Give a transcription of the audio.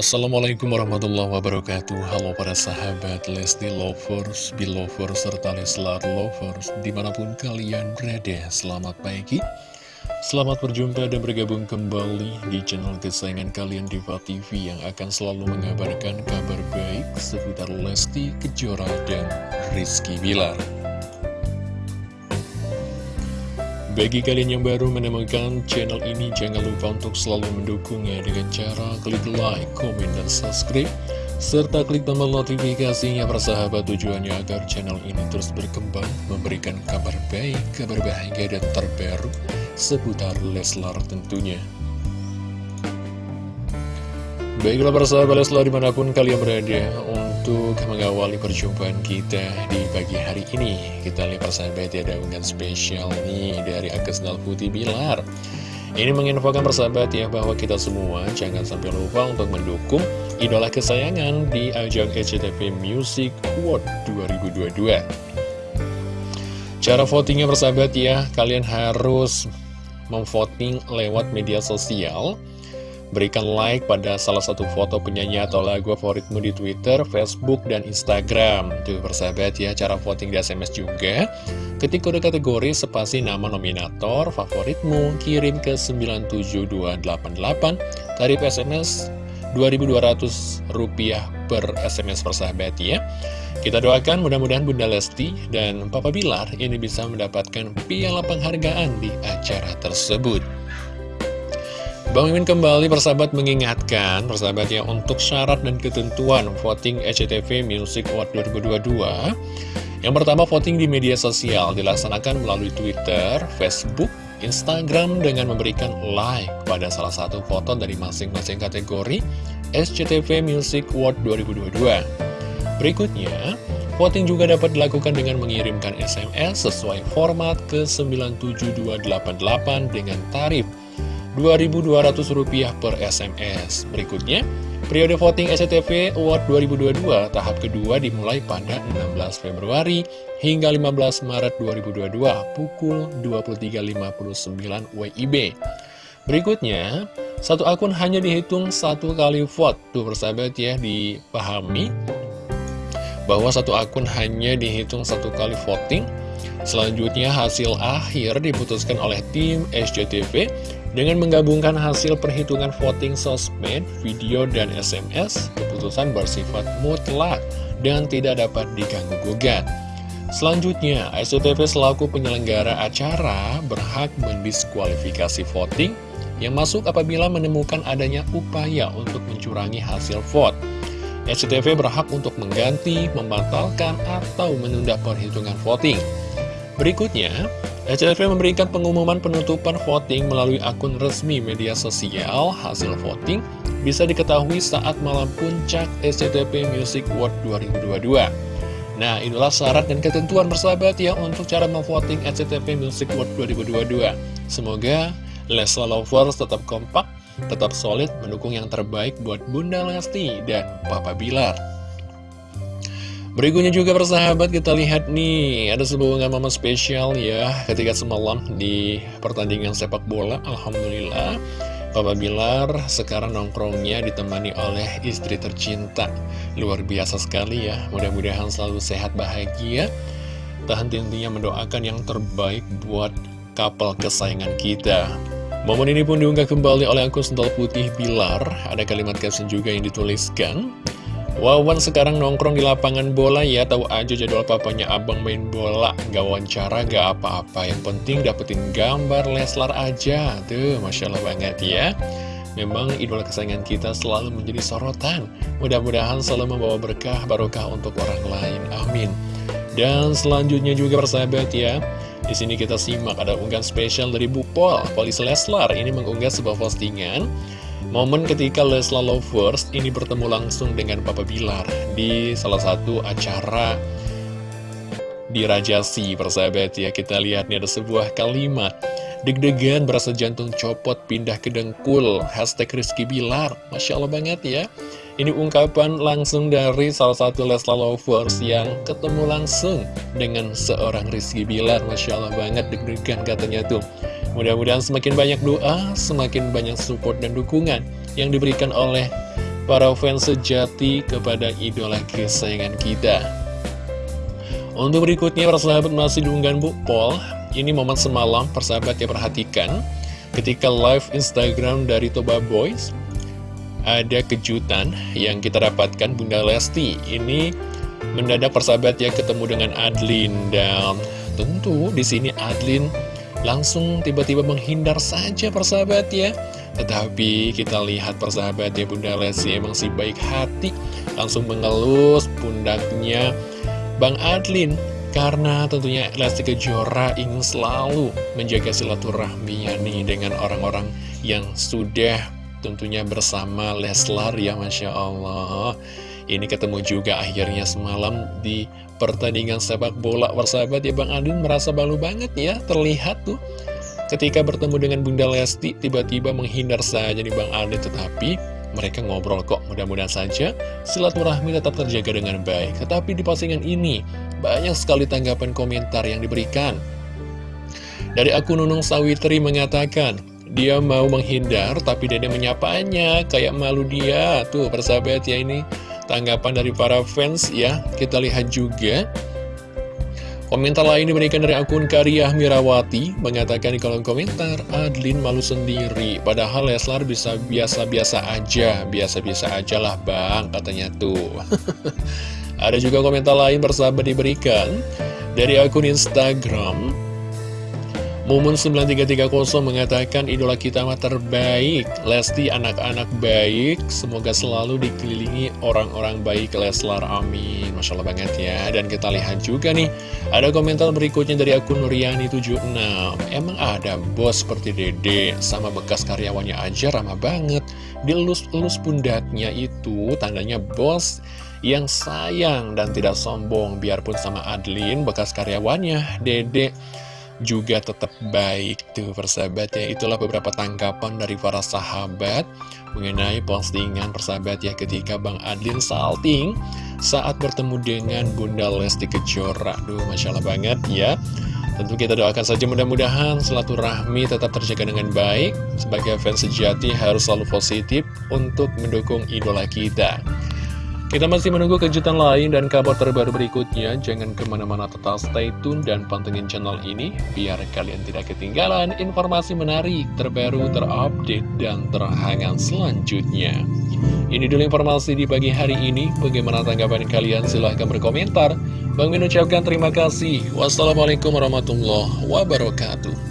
Assalamualaikum warahmatullahi wabarakatuh. Halo para sahabat Lesti Lovers, Belovers, serta Leslar Lovers Di mana pun kalian berada, selamat pagi. Selamat berjumpa dan bergabung kembali di channel kesayangan kalian Diva TV Yang akan selalu mengabarkan kabar baik seputar Lesti Kejora dan Rizky Bilar bagi kalian yang baru menemukan channel ini, jangan lupa untuk selalu mendukungnya dengan cara klik like, komen, dan subscribe. Serta klik tombol notifikasinya persahabat tujuannya agar channel ini terus berkembang, memberikan kabar baik, kabar bahagia, dan terbaru seputar Leslar tentunya. Baiklah persahabat Leslar di mana pun kalian berada untuk mengawali perjumpaan kita di pagi hari ini Kita lihat persahabat ya ada unggahan spesial nih dari Agnes Putih Bilar. Ini menginfokan persahabat ya bahwa kita semua jangan sampai lupa untuk mendukung idola kesayangan di ajang SCTV Music Award 2022 Cara votingnya persahabat ya, kalian harus memvoting lewat media sosial Berikan like pada salah satu foto penyanyi atau lagu favoritmu di Twitter, Facebook, dan Instagram. Tuh persahabat ya, cara voting di SMS juga. Ketik kode kategori spasi nama nominator favoritmu, kirim ke 97288, tarif SMS Rp2.200 per SMS persahabat ya. Kita doakan mudah-mudahan Bunda Lesti dan Papa Bilar ini bisa mendapatkan piala penghargaan di acara tersebut. Bang Mimin kembali persahabat mengingatkan persahabatnya untuk syarat dan ketentuan voting SCTV Music Award 2022 Yang pertama voting di media sosial dilaksanakan melalui Twitter, Facebook, Instagram dengan memberikan like pada salah satu foto dari masing-masing kategori SCTV Music Award 2022 Berikutnya, voting juga dapat dilakukan dengan mengirimkan SMS sesuai format ke 97288 dengan tarif Rp2.200 per SMS. Berikutnya, periode voting SCTV Award 2022 tahap kedua dimulai pada 16 Februari hingga 15 Maret 2022 pukul 23.59 WIB. Berikutnya, satu akun hanya dihitung satu kali vote. Tuh persahabat ya, dipahami bahwa satu akun hanya dihitung satu kali voting. Selanjutnya hasil akhir diputuskan oleh tim SCTV dengan menggabungkan hasil perhitungan voting sosmed, video, dan SMS, keputusan bersifat mutlak dan tidak dapat diganggu-gugat. Selanjutnya, SCTV selaku penyelenggara acara berhak mendiskualifikasi voting yang masuk apabila menemukan adanya upaya untuk mencurangi hasil vote. SCTV berhak untuk mengganti, membatalkan, atau menunda perhitungan voting. Berikutnya, SCTV memberikan pengumuman penutupan voting melalui akun resmi media sosial. Hasil voting bisa diketahui saat malam puncak SCTV Music Award 2022. Nah, inilah syarat dan ketentuan bersahabat ya untuk cara memvoting SCTV Music Award 2022. Semoga Lesla Lovers tetap kompak, tetap solid, mendukung yang terbaik buat Bunda Lesti dan Papa Bilar. Berikutnya juga persahabat kita lihat nih Ada sebuah momen spesial ya Ketika semalam di pertandingan sepak bola Alhamdulillah. Papa Bilar sekarang nongkrongnya ditemani oleh istri tercinta. Luar biasa sekali ya Mudah-mudahan selalu sehat bahagia. Tahan tentunya mendoakan yang terbaik buat kapal kesayangan kita. Momen ini pun diunggah kembali oleh akun Sental Putih Bilar. Ada kalimat caption juga yang dituliskan Wawan sekarang nongkrong di lapangan bola ya. Tahu aja jadwal papanya abang main bola. Gak wawancara, gak apa-apa. Yang penting dapetin gambar Leslar aja. Tuh, Masya Allah banget ya. Memang idola kesayangan kita selalu menjadi sorotan. Mudah-mudahan selalu membawa berkah barokah untuk orang lain. Amin. Dan selanjutnya juga persahabat ya. Di sini kita simak ada unggahan spesial dari Bu Pol, Polis Leslar. Ini mengunggah sebuah postingan Momen ketika Lesla Lovers ini bertemu langsung dengan Papa Bilar di salah satu acara di Rajasi, persahabat ya. Kita lihat nih ada sebuah kalimat. Deg-degan berasa jantung copot pindah ke dengkul. Hashtag Rizky Bilar. Masya Allah banget ya. Ini ungkapan langsung dari salah satu Lesla Lovers yang ketemu langsung dengan seorang Rizky Bilar. Masya Allah banget deg-degan katanya tuh. Mudah-mudahan semakin banyak doa, semakin banyak support dan dukungan yang diberikan oleh para fans sejati kepada idola kesayangan kita. Untuk berikutnya, para sahabat masih diunggahan Bu Pol. Ini momen semalam, persahabat ya perhatikan. Ketika live Instagram dari Toba Boys, ada kejutan yang kita dapatkan Bunda Lesti. Ini mendadak persahabat ya ketemu dengan Adlin dan tentu di sini Adlin langsung tiba-tiba menghindar saja persahabat ya. Tetapi kita lihat persahabat ya Bunda Lesti emang si baik hati. Langsung mengelus pundaknya Bang Adlin. Karena tentunya Lesti Kejora ingin selalu menjaga silaturahminya nih Dengan orang-orang yang sudah tentunya bersama Leslar ya Masya Allah Ini ketemu juga akhirnya semalam di pertandingan sepak bola persahabat ya Bang Adlin merasa balu banget ya Terlihat tuh Ketika bertemu dengan Bunda Lesti, tiba-tiba menghindar saja nih Bang Aldi, tetapi mereka ngobrol kok, mudah-mudahan saja silaturahmi tetap terjaga dengan baik. Tetapi di postingan ini, banyak sekali tanggapan komentar yang diberikan. Dari akun Nunung Sawitri mengatakan, dia mau menghindar tapi dede menyapanya, kayak malu dia. Tuh, persahabat ya ini tanggapan dari para fans ya. Kita lihat juga. Komentar lain diberikan dari akun Karyah Mirawati mengatakan di kolom komentar Adlin malu sendiri. Padahal Leslar bisa biasa-biasa aja. Biasa-biasa aja lah bang katanya tuh. Ada juga komentar lain bersahabat diberikan dari akun Instagram Mumun 9330 mengatakan idola kita mah terbaik. Lesti anak-anak baik. Semoga selalu dikelilingi orang-orang baik Leslar. Amin. Masya Allah banget ya. Dan kita lihat juga nih Ada komentar berikutnya dari akun Nuriani76 Emang ada bos seperti Dede Sama bekas karyawannya aja ramah banget. Dilus-elus pundaknya itu Tandanya bos yang sayang dan tidak sombong. Biarpun sama Adlin bekas karyawannya Dede juga tetap baik tuh persahabat ya. Itulah beberapa tanggapan dari para sahabat mengenai postingan persahabat ya ketika Bang Adlin salting saat bertemu dengan Bunda Lesti Kejora. Duh Masya Allah banget ya. Tentu kita doakan saja mudah-mudahan silaturahmi tetap terjaga dengan baik. Sebagai fans sejati harus selalu positif untuk mendukung idola kita kita masih menunggu kejutan lain dan kabar terbaru berikutnya. Jangan ke mana-mana tetap stay tune dan pantengin channel ini, biar kalian tidak ketinggalan informasi menarik, terbaru, terupdate, dan terhangat selanjutnya. Ini dulu informasi di pagi hari ini. Bagaimana tanggapan kalian? Silahkan berkomentar. Bang Min ucapkan terima kasih. Wassalamualaikum warahmatullahi wabarakatuh.